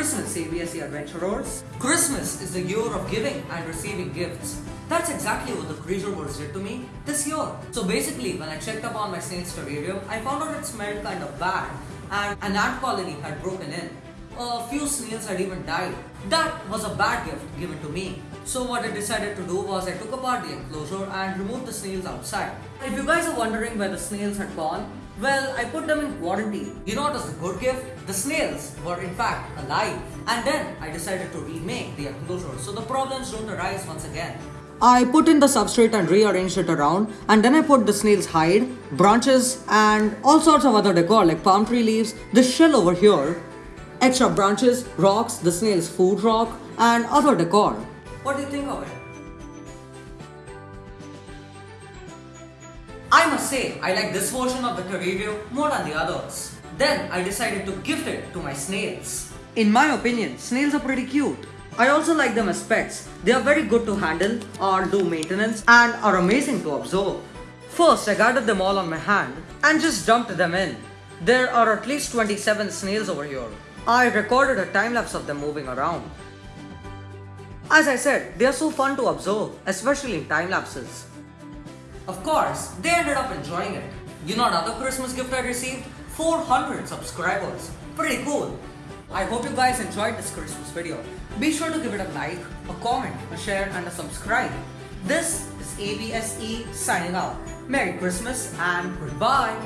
Christmas, ABSC Adventurers. Christmas is the year of giving and receiving gifts. That's exactly what the Creature Wars did to me this year. So basically, when I checked up on my snail's terrarium, I found out it smelled kind of bad and an ant colony had broken in. A few snails had even died. That was a bad gift given to me. So what I decided to do was I took apart the enclosure and removed the snails outside. If you guys are wondering where the snails had gone, well, I put them in quarantine. You know what was the good gift? The snails were in fact alive. And then I decided to remake the enclosure so the problems don't arise once again. I put in the substrate and rearranged it around and then I put the snail's hide, branches and all sorts of other decor like palm tree leaves, this shell over here, extra branches, rocks, the snail's food rock and other decor. What do you think of it? I must say, I like this version of the terrarium more than the others. Then I decided to gift it to my snails. In my opinion, snails are pretty cute. I also like them as pets. They are very good to handle or do maintenance and are amazing to observe. First, I gathered them all on my hand and just dumped them in. There are at least 27 snails over here. I recorded a time lapse of them moving around. As I said, they are so fun to observe, especially in time lapses. Of course, they ended up enjoying it. You know another Christmas gift I received? 400 subscribers. Pretty cool. I hope you guys enjoyed this Christmas video. Be sure to give it a like, a comment, a share and a subscribe. This is ABSE signing out. Merry Christmas and goodbye.